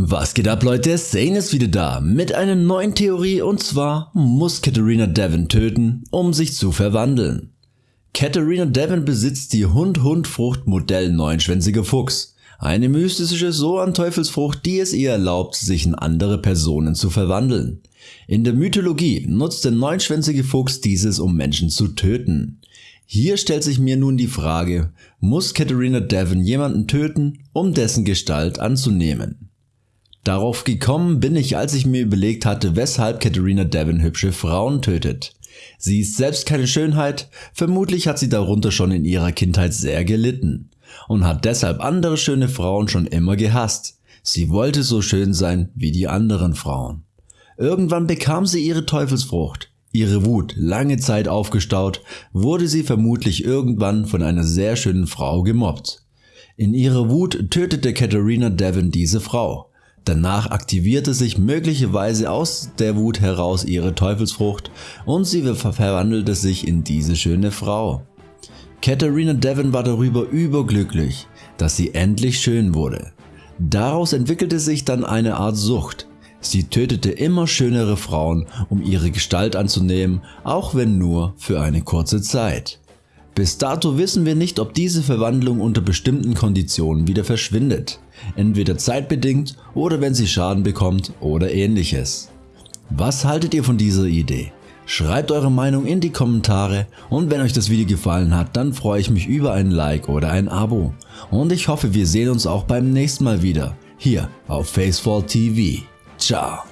Was geht ab Leute, Zane ist wieder da mit einer neuen Theorie und zwar muss Katharina Devon töten, um sich zu verwandeln. Katharina Devon besitzt die Hund-Hund-Frucht Modell Neunschwänziger Fuchs, eine mystische so an Teufelsfrucht, die es ihr erlaubt, sich in andere Personen zu verwandeln. In der Mythologie nutzt der neunschwänzige Fuchs dieses, um Menschen zu töten. Hier stellt sich mir nun die Frage, muss Katharina Devon jemanden töten, um dessen Gestalt anzunehmen? Darauf gekommen bin ich, als ich mir überlegt hatte, weshalb Katharina Devon hübsche Frauen tötet. Sie ist selbst keine Schönheit, vermutlich hat sie darunter schon in ihrer Kindheit sehr gelitten und hat deshalb andere schöne Frauen schon immer gehasst. Sie wollte so schön sein wie die anderen Frauen. Irgendwann bekam sie ihre Teufelsfrucht. Ihre Wut, lange Zeit aufgestaut, wurde sie vermutlich irgendwann von einer sehr schönen Frau gemobbt. In ihrer Wut tötete Katharina Devon diese Frau. Danach aktivierte sich möglicherweise aus der Wut heraus ihre Teufelsfrucht und sie verwandelte sich in diese schöne Frau. Katharina Devon war darüber überglücklich, dass sie endlich schön wurde. Daraus entwickelte sich dann eine Art Sucht. Sie tötete immer schönere Frauen, um ihre Gestalt anzunehmen, auch wenn nur für eine kurze Zeit. Bis dato wissen wir nicht, ob diese Verwandlung unter bestimmten Konditionen wieder verschwindet, entweder zeitbedingt oder wenn sie Schaden bekommt oder ähnliches. Was haltet ihr von dieser Idee? Schreibt eure Meinung in die Kommentare und wenn euch das Video gefallen hat, dann freue ich mich über ein Like oder ein Abo. Und ich hoffe wir sehen uns auch beim nächsten Mal wieder, hier auf Facefall TV. Ciao.